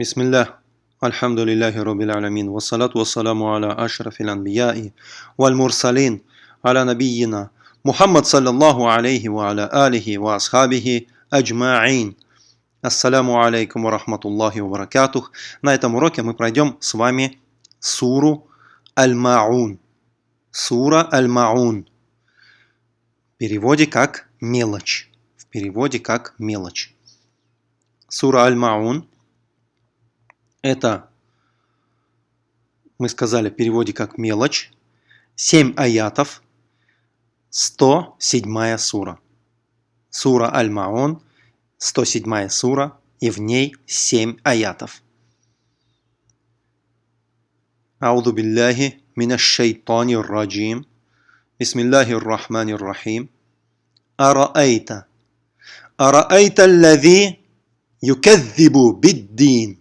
بسم الله الحمد لله رب العالمين والصلاة والسلام على أشرف الأنبياء والمرسلين على نبينا محمد صلى الله عليه وعلى آله وأصحابه أجمعين Ассаляму алейкум ва рахматуллахи ва баракатух. На этом уроке мы пройдем с вами суру Аль-Маун. Сура Аль-Маун. В переводе как мелочь. В переводе как мелочь. Сура Аль-Маун это, мы сказали, в переводе как мелочь. 7 аятов, 107 сура. Сура Аль-Маун, 107 сура, и в ней 7 аятов. أعوذ بالله من الشيطان الرجيم بسم الله الرحمن الرحيم أرأيت أرأيت الذي يكذب بالدين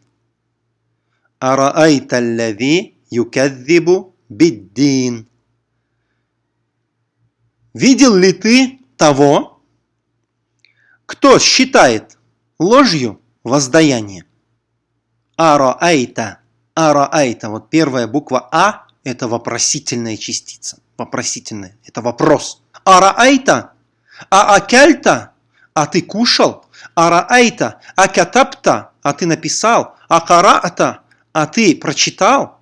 Араайта аллави юкаддибу биддин. Видел ли ты того, кто считает ложью воздаяние? Араайта. Араайта. Вот первая буква А – это вопросительная частица. Вопросительная. Это вопрос. Араайта. А акальта. А ты кушал? Араайта. А катапта. А ты написал? А караата а ты прочитал,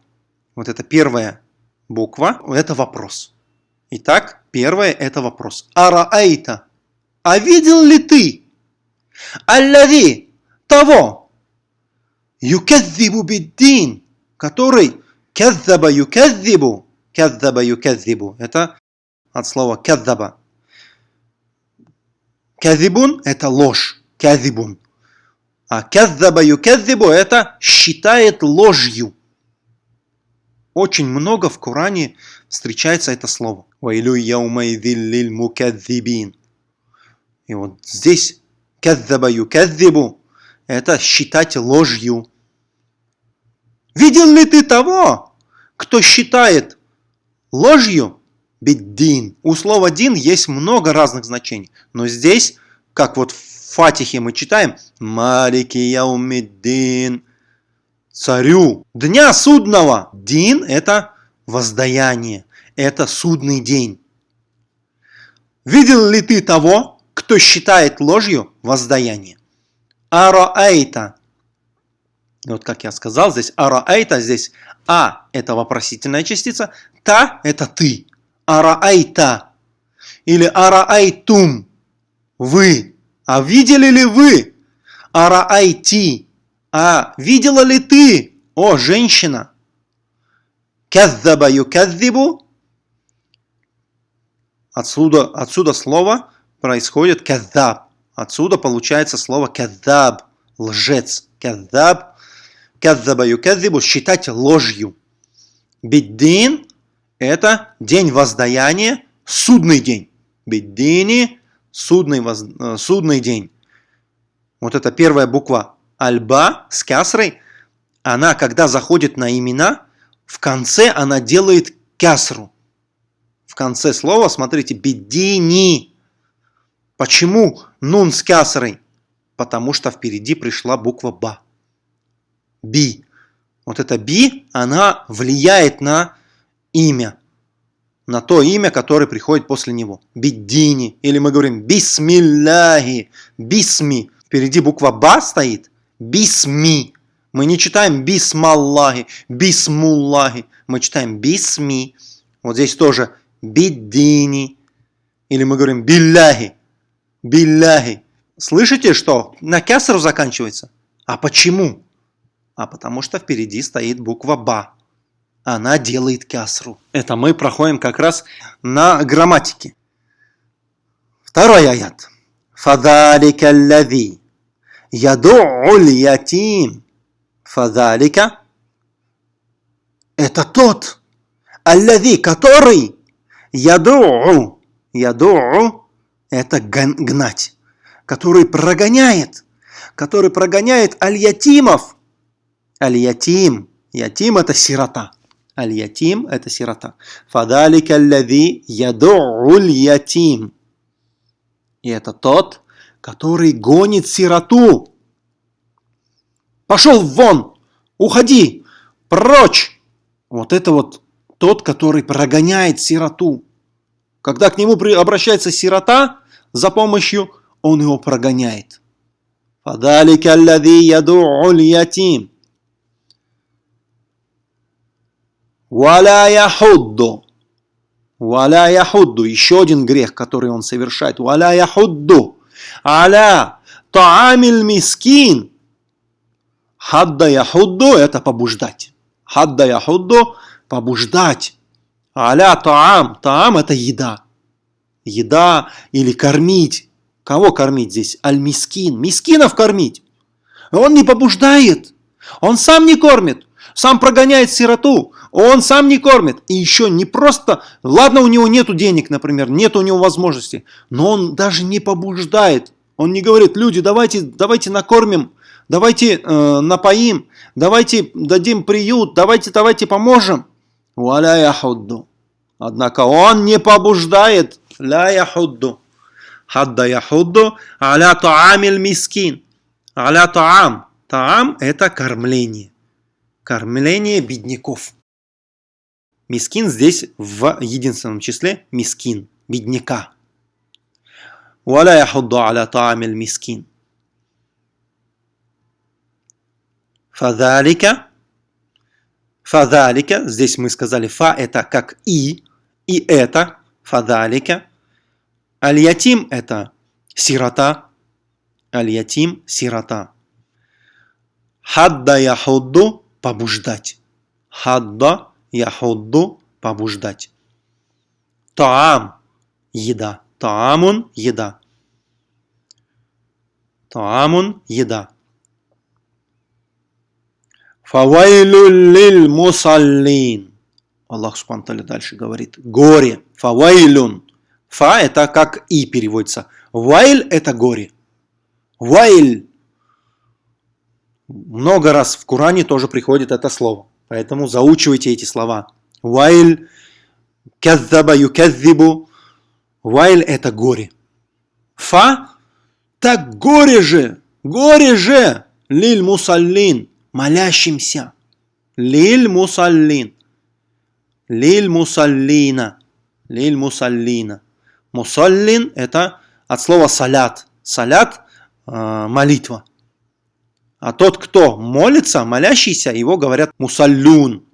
вот это первая буква, это вопрос. Итак, первое это вопрос. Араайта. А видел ли ты? Аллави того. Юкадзибу биддин. Который каззаба юкадзибу. Каззаба юкадзибу. Это от слова каззаба. Казибун это ложь. Казибун. А каззаба юказзибу это считает ложью. Очень много в Коране встречается это слово. Вайлю яумайзиллиль мукадзибин. И вот здесь каззаба юказзибу это считать ложью. Видел ли ты того, кто считает ложью биддин? У слова дин есть много разных значений. Но здесь, как вот в Фатихе мы читаем «Малики яумиддин» царю дня судного. Дин – это воздаяние, это судный день. Видел ли ты того, кто считает ложью воздаяние? Араайта. Вот как я сказал, здесь араайта, здесь а – это вопросительная частица, та – это ты. Араайта. Или араайтум – вы. А видели ли вы? Араайти. А видела ли ты, о женщина? Каззаба юказзибу. Отсюда, отсюда слово происходит каззаб. Отсюда получается слово каззаб, лжец. Каззаб, каззаба юказзибу, считать ложью. Биддин – это день воздаяния, судный день. Биддини судный, воз... Э, судный день. Вот эта первая буква альба с кясрой, она, когда заходит на имена, в конце она делает кясру. В конце слова, смотрите, бедини. Почему нун с кясрой? Потому что впереди пришла буква ба. Би. Вот эта би, она влияет на имя на то имя, которое приходит после него. Биддини. Или мы говорим бисмилляхи. Бисми. Впереди буква ба стоит. Бисми. Мы не читаем бисмаллахи, бисмуллахи. Мы читаем бисми. Вот здесь тоже биддини. Или мы говорим билляхи. Билляхи. Слышите, что на кясру заканчивается? А почему? А потому что впереди стоит буква ба она делает кясру. Это мы проходим как раз на грамматике. Второй аят. Фадалика лави яду'уль ятим. Фадалика это тот, аллави, который яду'у. Яду'у это гнать, который прогоняет, который прогоняет аль-ятимов. Аль-ятим, ятим это сирота. Аль-ятим – это сирота. Фадалика аллави яду'уль ятим. И это тот, который гонит сироту. Пошел вон! Уходи! Прочь! Вот это вот тот, который прогоняет сироту. Когда к нему обращается сирота за помощью, он его прогоняет. Фадалика аллави яду'уль ятим. Валя яхудду. Валя яхудду. Еще один грех, который он совершает. Валя яхудду. Аля таамиль мискин. Хадда яхудду – это побуждать. Хадда яхудду – побуждать. Аля таам. Таам – это еда. Еда или кормить. Кого кормить здесь? Аль-мискин. Мискинов кормить. Он не побуждает. Он сам не кормит. Сам прогоняет сироту. Он сам не кормит. И еще не просто, ладно, у него нету денег, например, нет у него возможности, но он даже не побуждает. Он не говорит, люди, давайте, давайте накормим, давайте э, напоим, давайте дадим приют, давайте, давайте поможем. Валя яхудду. Однако он не побуждает. Ля яхудду. Хадда яхудду. Аля таамиль мискин. Аля таам. Таам – это кормление. Кормление бедняков. Мискин здесь в единственном числе мискин, бедняка. Валя яхудду аля таамиль мискин. Фадалика. Фадалика. Здесь мы сказали фа это как и. И это. Фадалика. альятим это сирота. альятим сирота. Хадда яхудду побуждать. Хадда яхудду – побуждать. Таам – еда. Таамун – еда. Таамун – еда. Фавайлюн лиль мусаллин. Аллах Субхану дальше говорит. Горе. Фавайлюн. Фа – это как и переводится. Вайль – это горе. Вайль. Много раз в Коране тоже приходит это слово. Поэтому заучивайте эти слова. Вайль, кяззаба, юкяззибу. Вайль – это горе. Фа – так горе же, горе же, лиль мусаллин, молящимся. Лиль мусаллин. Лиль мусаллина. Лиль мусаллина. Мусаллин – это от слова салят. Салят э, – молитва. А тот, кто молится, молящийся, его говорят мусаллюн.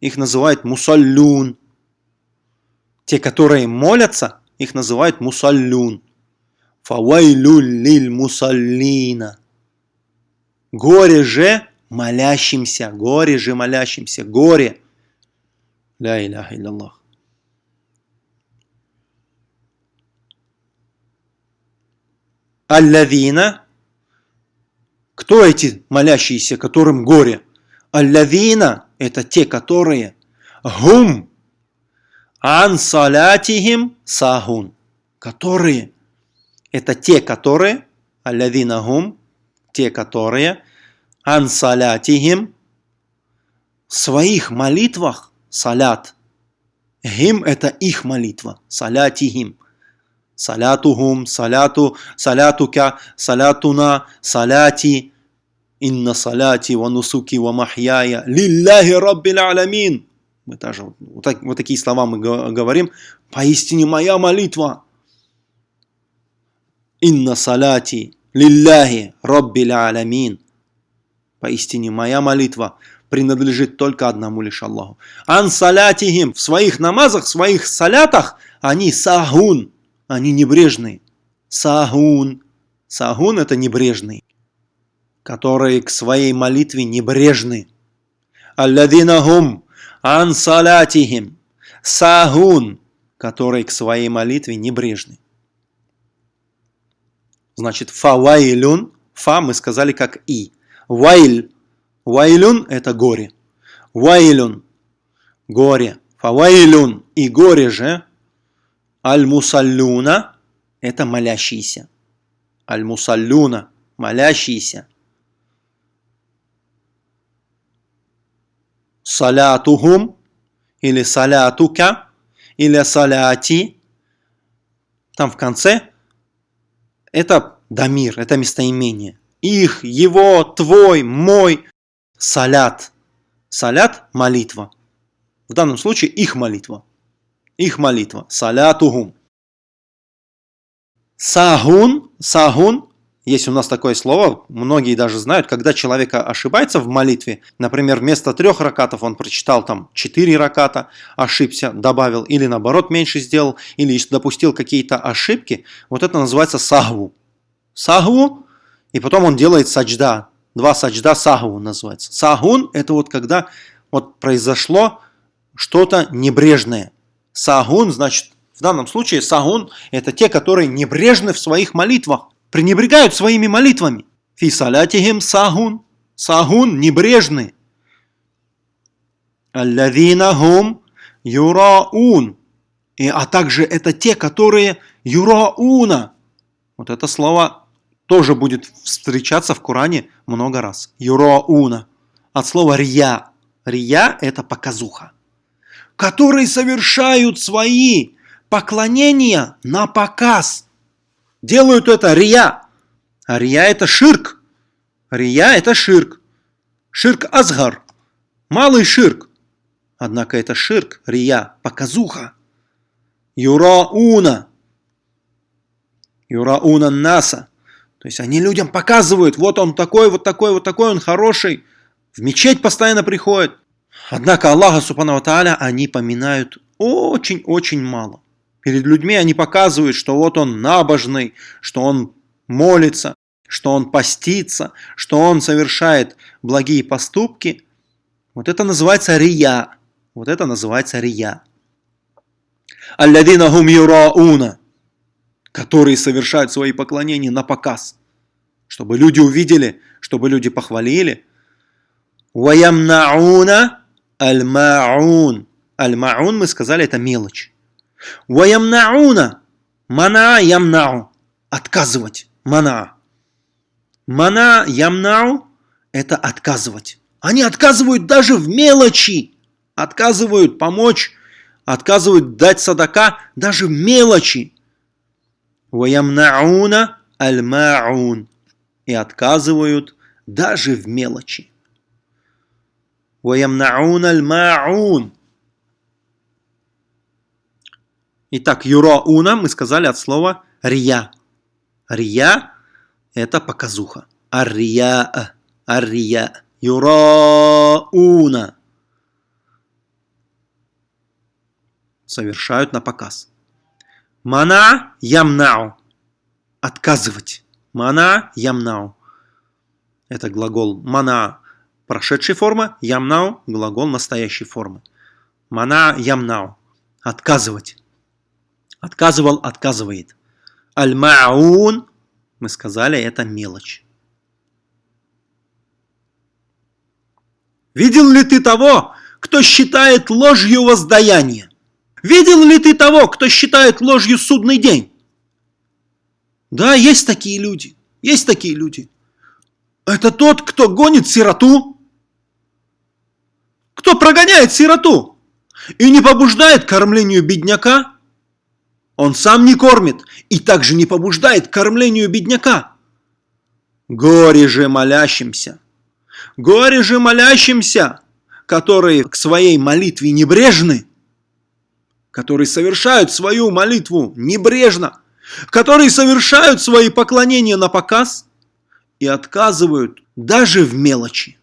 Их называют мусаллюн. Те, которые молятся, их называют мусаллюн. Фавайлюль лиль мусаллина. Горе же молящимся, горе же молящимся, горе. Ля иляха илляллах. Аллавина кто эти молящиеся, которым горе? Аллавина – это те, которые гум ан салятихим сахун. Которые – это те, которые аллавина гум, те, которые ан салятихим в своих молитвах салят. Гим – это их молитва, салятихим. Салятухум, саляту, салятука, салятуна, салати – Инна салати ва нусуки ва махьяя лилляхи раббил аламин. Мы тоже вот, так, вот такие слова мы говорим. Поистине моя молитва. Инна салати лилляхи раббил аламин. Поистине моя молитва принадлежит только одному лишь Аллаху. Ан салятихим в своих намазах, в своих салятах они сахун, они небрежные. Сахун. Сахун это небрежный которые к своей молитве небрежны. Алладинахум ан салатихим сахун, которые к своей молитве небрежны. Значит, фавайлюн, фа мы сказали как и. Вайль, вайлюн это горе. Вайлюн, горе. Фавайлюн и горе же. Аль-мусаллюна это молящийся. Аль-мусаллюна, молящийся. Салятухум или салятука или саляти. Там в конце это дамир, это местоимение. их, его, твой, мой. Салят. Салят – молитва. В данном случае их молитва. Их молитва. Салятухум. Сагун. Сагун есть у нас такое слово, многие даже знают, когда человек ошибается в молитве, например, вместо трех ракатов он прочитал там четыре раката, ошибся, добавил, или наоборот меньше сделал, или допустил какие-то ошибки, вот это называется сахву. Сахву, и потом он делает саджда, два саджда сахву называется. Сагун – это вот когда вот произошло что-то небрежное. Сагун, значит, в данном случае сагун – это те, которые небрежны в своих молитвах пренебрегают своими молитвами. Фи сагун. Сагун небрежный. Аллавина хум юраун. И, а также это те, которые юрауна. Вот это слово тоже будет встречаться в Коране много раз. Юрауна. От слова рия. Рия – это показуха. Которые совершают свои поклонения на показ – делают это рия. А рия это ширк. Рия это ширк. Ширк азгар. Малый ширк. Однако это ширк, рия, показуха. Юрауна. Юрауна наса. То есть они людям показывают, вот он такой, вот такой, вот такой, он хороший. В мечеть постоянно приходит. Однако Аллаха Субхану Тааля они поминают очень-очень мало. Перед людьми они показывают, что вот он набожный, что он молится, что он постится, что он совершает благие поступки. Вот это называется рия. Вот это называется рия. Алладина хум юрауна, которые совершают свои поклонения на показ, чтобы люди увидели, чтобы люди похвалили. Ваямнауна. Аль-маун, мы сказали, это мелочь. Ваямнауна. Мана ямнау. Отказывать. Мана. Мана ямнау – это отказывать. Они отказывают даже в мелочи. Отказывают помочь, отказывают дать садака даже в мелочи. Ваямнауна аль-маун. И отказывают даже в мелочи. Ваямнауна аль-маун. Итак, юроуна мы сказали от слова рия. Рия – это показуха. Аррия, аррия, юроуна. Совершают на показ. Мана ямнау. Отказывать. Мана ямнау. Это глагол мана прошедшей формы, ямнау – глагол настоящей формы. Мана ямнау. Отказывать. Отказывал, отказывает. Аль-ма'ун, мы сказали, это мелочь. Видел ли ты того, кто считает ложью воздаяние? Видел ли ты того, кто считает ложью судный день? Да, есть такие люди. Есть такие люди. Это тот, кто гонит сироту. Кто прогоняет сироту и не побуждает кормлению бедняка. Он сам не кормит и также не побуждает к кормлению бедняка. Горе же молящимся, горе же молящимся, которые к своей молитве небрежны, которые совершают свою молитву небрежно, которые совершают свои поклонения на показ и отказывают даже в мелочи.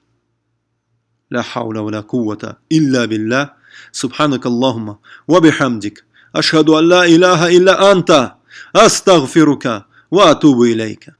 لا حول ولا قوة إلا بالله سبحانك اللهم وبحمدك أشهد أن لا إله إلا أنت أستغفرك وأتوب إليك.